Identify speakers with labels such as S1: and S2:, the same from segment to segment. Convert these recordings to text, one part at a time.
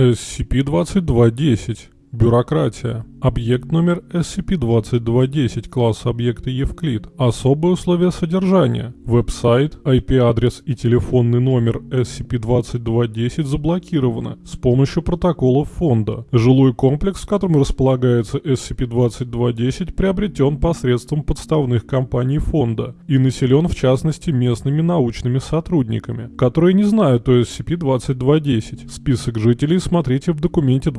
S1: SCP-2210. Бюрократия. Объект номер SCP-2210 класса объекта Евклид. Особые условия содержания. Веб-сайт, IP-адрес и телефонный номер SCP-2210 заблокированы с помощью протоколов фонда. Жилой комплекс, в котором располагается SCP-2210, приобретен посредством подставных компаний фонда и населен в частности местными научными сотрудниками, которые не знают о SCP-2210. Список жителей смотрите в документе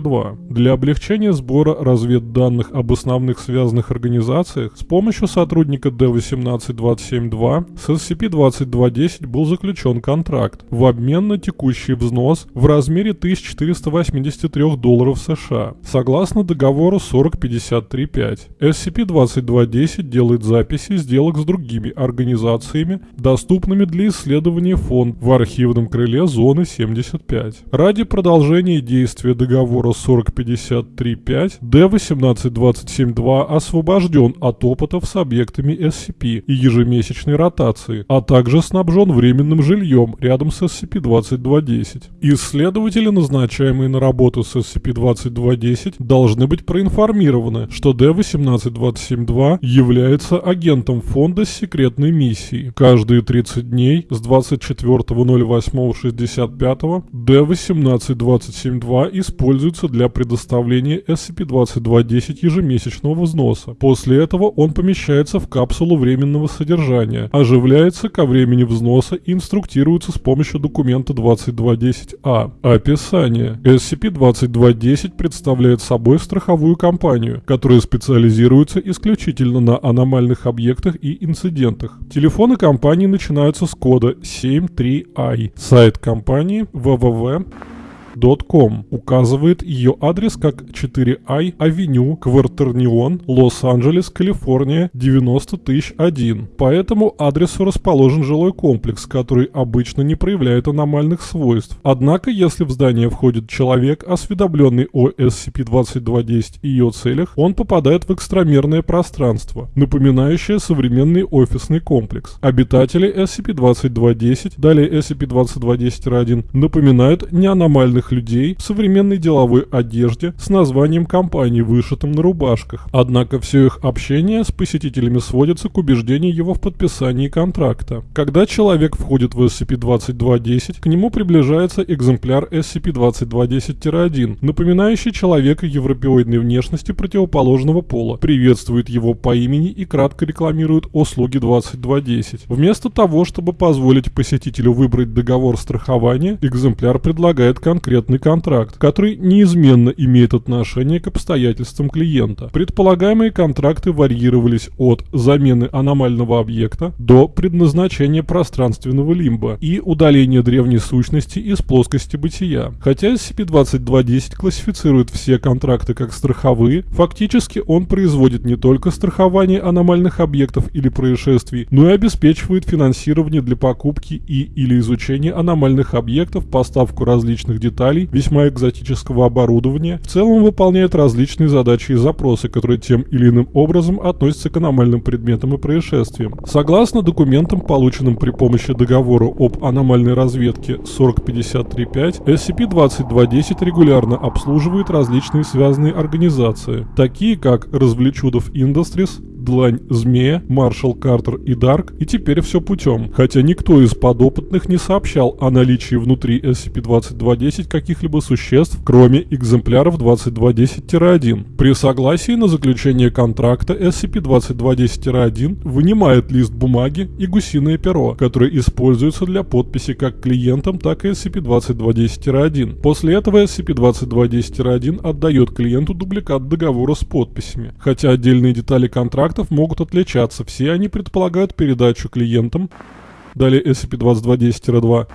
S1: 2210-2. Для облегчения сбора разведданных об основных связанных организациях с помощью сотрудника D18272 с SCP-2210 был заключен контракт в обмен на текущий взнос в размере 1483 долларов США, согласно договору 4053.5. SCP-2210 делает записи сделок с другими организациями, доступными для исследования фонд в архивном крыле зоны 75. Ради продолжения действия договора 4053 3.5, D18272 освобожден от опытов с объектами SCP и ежемесячной ротации, а также снабжен временным жильем рядом с SCP-2210. Исследователи, назначаемые на работу с SCP-2210, должны быть проинформированы, что D18272 является агентом фонда с секретной миссией. Каждые 30 дней с 24.08.65 D18272 используется для предоставления получения SCP-2210 ежемесячного взноса. После этого он помещается в капсулу временного содержания, оживляется ко времени взноса и инструктируется с помощью документа 2210А. Описание. SCP-2210 представляет собой страховую компанию, которая специализируется исключительно на аномальных объектах и инцидентах. Телефоны компании начинаются с кода 73i. Сайт компании www Com указывает ее адрес как 4i Авеню, Квартернион, Лос-Анджелес, Калифорния, 90001. По этому адресу расположен жилой комплекс, который обычно не проявляет аномальных свойств. Однако, если в здание входит человек, осведомленный о SCP-2210 и ее целях, он попадает в экстрамерное пространство, напоминающее современный офисный комплекс. Обитатели SCP-2210, далее SCP-2210-1, напоминают неаномальных молодых людей в современной деловой одежде с названием компании, вышитым на рубашках. Однако все их общение с посетителями сводится к убеждению его в подписании контракта. Когда человек входит в SCP-2210, к нему приближается экземпляр SCP-2210-1, напоминающий человека европеоидной внешности противоположного пола, приветствует его по имени и кратко рекламирует услуги 2210. Вместо того, чтобы позволить посетителю выбрать договор страхования, экземпляр предлагает конкретный конкретный контракт, который неизменно имеет отношение к обстоятельствам клиента. Предполагаемые контракты варьировались от замены аномального объекта до предназначения пространственного лимба и удаления древней сущности из плоскости бытия. Хотя SCP-2210 классифицирует все контракты как страховые, фактически он производит не только страхование аномальных объектов или происшествий, но и обеспечивает финансирование для покупки и или изучения аномальных объектов, поставку различных деталей деталей, весьма экзотического оборудования, в целом выполняет различные задачи и запросы, которые тем или иным образом относятся к аномальным предметам и происшествиям. Согласно документам, полученным при помощи договора об аномальной разведке 4053.5, SCP-2210 регулярно обслуживает различные связанные организации, такие как Развлечудов Industries, Длань Змея, Маршал Картер и Дарк, и теперь все путем. Хотя никто из подопытных не сообщал о наличии внутри SCP-2210 каких-либо существ, кроме экземпляров 2210-1. При согласии на заключение контракта SCP-2210-1 вынимает лист бумаги и гусиное перо, которые используются для подписи как клиентам, так и SCP-2210-1. После этого SCP-2210-1 отдает клиенту дубликат договора с подписями. Хотя отдельные детали контракта контрактов могут отличаться. Все они предполагают передачу клиентам, далее SCP-2210-2,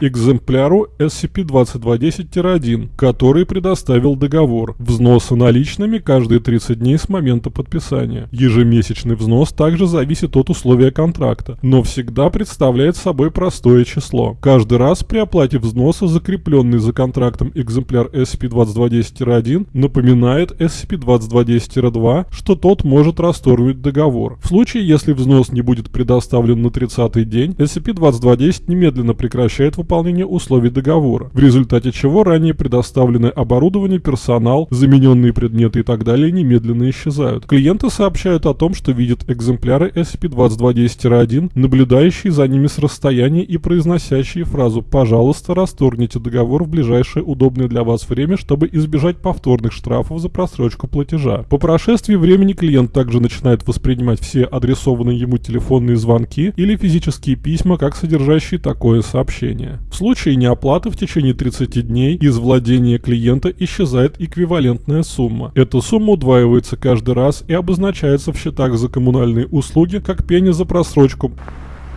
S1: экземпляру SCP-2210-1, который предоставил договор взноса наличными каждые 30 дней с момента подписания. Ежемесячный взнос также зависит от условия контракта, но всегда представляет собой простое число. Каждый раз при оплате взноса закрепленный за контрактом экземпляр SCP-2210-1 напоминает SCP-2210-2, что тот может расторгнуть договор. В случае, если взнос не будет предоставлен на 30-й день, SCP-2210 немедленно прекращает выполнение выполнения условий договора, в результате чего ранее предоставленное оборудование, персонал, замененные предметы и так далее немедленно исчезают. Клиенты сообщают о том, что видят экземпляры SCP-2210-1, наблюдающие за ними с расстояния и произносящие фразу «Пожалуйста, расторгните договор в ближайшее удобное для вас время, чтобы избежать повторных штрафов за просрочку платежа». По прошествии времени клиент также начинает воспринимать все адресованные ему телефонные звонки или физические письма как содержащие такое сообщение. В случае неоплаты в течение 30 дней из владения клиента исчезает эквивалентная сумма. Эта сумма удваивается каждый раз и обозначается в счетах за коммунальные услуги как пени за просрочку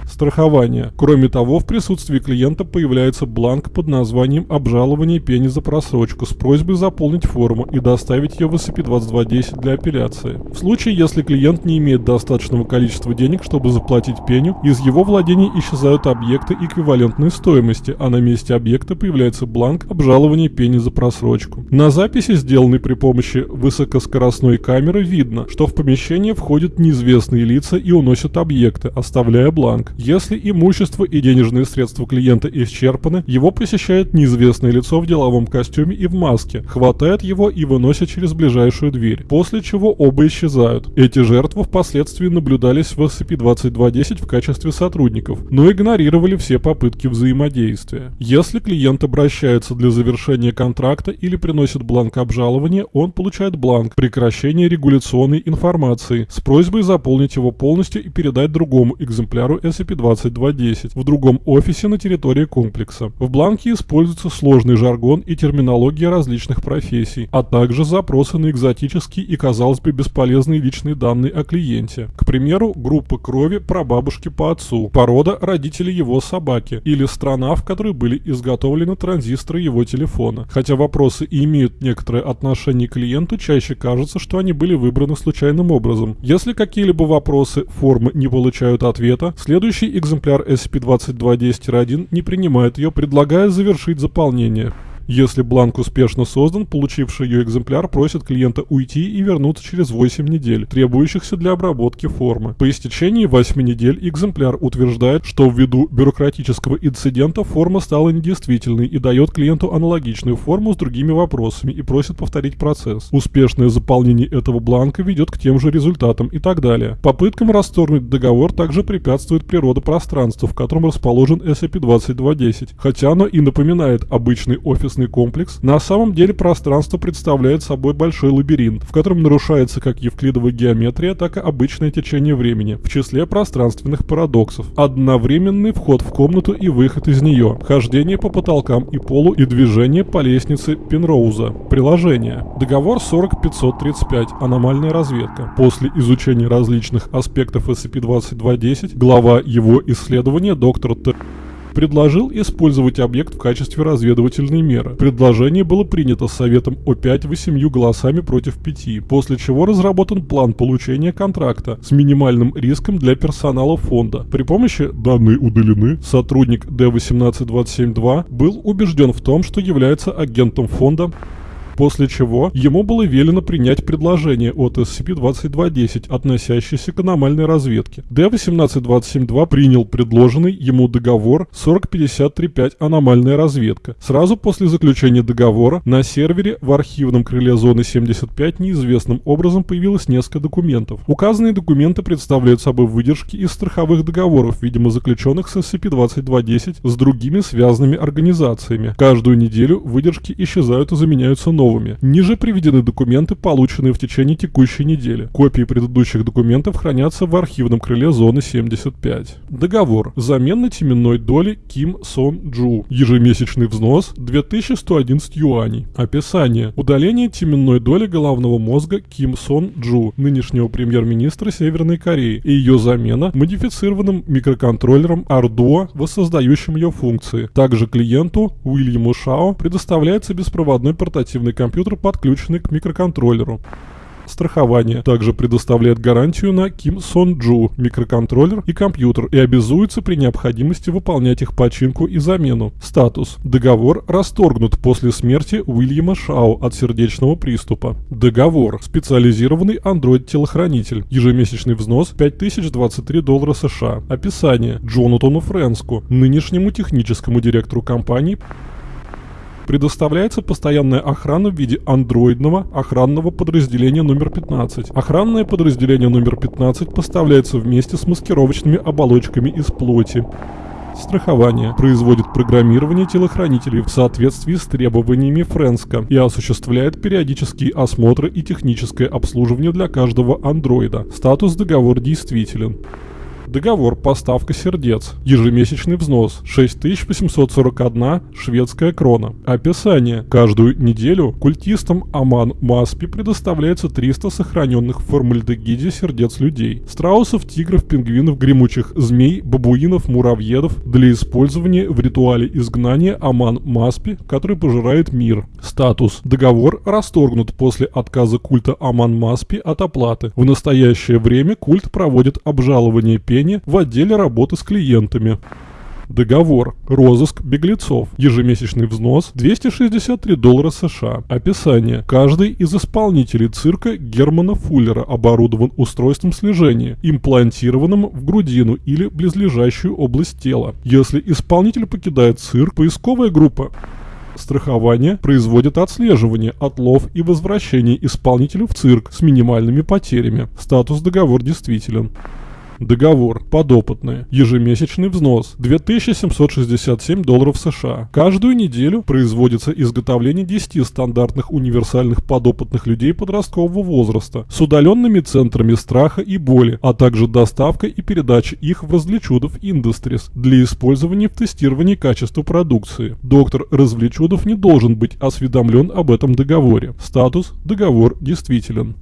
S1: страхования. Кроме того, в присутствии клиента появляется бланк под названием «Обжалование пени за просрочку» с просьбой заполнить форму и доставить ее в SCP-2210 для апелляции. В случае, если клиент не имеет достаточного количества денег, чтобы заплатить пеню, из его владений исчезают объекты эквивалентной стоимости, а на месте объекта появляется бланк «Обжалование пени за просрочку». На записи, сделанной при помощи высокоскоростной камеры, видно, что в помещение входят неизвестные лица и уносят объекты, оставляя бланк. Если имущество и денежные средства клиента исчерпаны, его посещает неизвестное лицо в деловом костюме и в маске, хватает его и выносит через ближайшую дверь, после чего оба исчезают. Эти жертвы впоследствии наблюдались в SCP-2210 в качестве сотрудников, но игнорировали все попытки взаимодействия. Если клиент обращается для завершения контракта или приносит бланк обжалования, он получает бланк прекращения регуляционной информации с просьбой заполнить его полностью и передать другому экземпляру SCP SCP-2210 в другом офисе на территории комплекса. В бланке используется сложный жаргон и терминология различных профессий, а также запросы на экзотические и, казалось бы, бесполезные личные данные о клиенте. К примеру, группа крови прабабушки по отцу, порода родителей его собаки или страна, в которой были изготовлены транзисторы его телефона. Хотя вопросы и имеют некоторое отношение к клиенту, чаще кажется, что они были выбраны случайным образом. Если какие-либо вопросы формы не получают ответа, следующий Следующий экземпляр SCP-2210-1 не принимает ее, предлагая завершить заполнение. Если бланк успешно создан, получивший ее экземпляр просит клиента уйти и вернуться через 8 недель, требующихся для обработки формы. По истечении 8 недель экземпляр утверждает, что ввиду бюрократического инцидента форма стала недействительной и дает клиенту аналогичную форму с другими вопросами и просит повторить процесс. Успешное заполнение этого бланка ведет к тем же результатам и так далее. Попыткам расторгнуть договор также препятствует природа пространства, в котором расположен SCP-2210, хотя оно и напоминает обычный офисный офисный комплекс, на самом деле пространство представляет собой большой лабиринт, в котором нарушается как евклидовая геометрия, так и обычное течение времени, в числе пространственных парадоксов. Одновременный вход в комнату и выход из нее, хождение по потолкам и полу и движение по лестнице Пенроуза. Приложение. Договор 40535. Аномальная разведка. После изучения различных аспектов SCP-2210, глава его исследования доктор Т предложил использовать объект в качестве разведывательной меры. Предложение было принято Советом О5 восемью голосами против пяти, после чего разработан план получения контракта с минимальным риском для персонала фонда. При помощи «данные удалены» сотрудник D18272 был убежден в том, что является агентом фонда после чего ему было велено принять предложение от SCP-2210, относящееся к аномальной разведке. D-1827-2 принял предложенный ему договор 4053-5 аномальная разведка. Сразу после заключения договора на сервере в архивном крыле зоны 75 неизвестным образом появилось несколько документов. Указанные документы представляют собой выдержки из страховых договоров, видимо заключенных с SCP-2210 с другими связанными организациями. Каждую неделю выдержки исчезают и заменяются новыми новыми. Ниже приведены документы, полученные в течение текущей недели. Копии предыдущих документов хранятся в архивном крыле зоны 75. Договор. Замена теменной доли Ким Сон Джу. Ежемесячный взнос 2111 юаней. Описание. Удаление теменной доли головного мозга Ким Сон Джу, нынешнего премьер-министра Северной Кореи, и ее замена модифицированным микроконтроллером Arduino, воссоздающим ее функции. Также клиенту Уильяму Шао предоставляется беспроводной портативный компьютер, подключенный к микроконтроллеру. Страхование также предоставляет гарантию на Kim Son Ju, микроконтроллер и компьютер и обязуется при необходимости выполнять их починку и замену. Статус. Договор расторгнут после смерти Уильяма Шау от сердечного приступа. Договор. Специализированный Android-телохранитель. Ежемесячный взнос 5023 доллара США. Описание. Джонатану Френску, нынешнему техническому директору компании, предоставляется постоянная охрана в виде андроидного охранного подразделения номер 15. Охранное подразделение номер 15 поставляется вместе с маскировочными оболочками из плоти. Страхование производит программирование телохранителей в соответствии с требованиями Френска и осуществляет периодические осмотры и техническое обслуживание для каждого андроида. Статус договор действителен. Договор «Поставка сердец». Ежемесячный взнос 6841 шведская крона. Описание. Каждую неделю культистам Аман Маспи предоставляется 300 сохраненных в формальдегиде сердец людей. Страусов, тигров, пингвинов, гремучих змей, бабуинов, муравьедов для использования в ритуале изгнания Аман Маспи, который пожирает мир. Статус. Договор расторгнут после отказа культа Аман Маспи от оплаты. В настоящее время культ проводит обжалование пени управления в отделе работы с клиентами. Договор. Розыск беглецов. Ежемесячный взнос 263 доллара США. Описание. Каждый из исполнителей цирка Германа Фуллера оборудован устройством слежения, имплантированным в грудину или близлежащую область тела. Если исполнитель покидает цирк, поисковая группа страхование производит отслеживание, отлов и возвращение исполнителя в цирк с минимальными потерями. Статус договор действителен. Договор. Подопытные. Ежемесячный взнос. 2767 долларов США. Каждую неделю производится изготовление 10 стандартных универсальных подопытных людей подросткового возраста с удаленными центрами страха и боли, а также доставка и передача их в Развлечудов Industries для использования в тестировании качества продукции. Доктор Развлечудов не должен быть осведомлен об этом договоре. Статус. Договор действителен.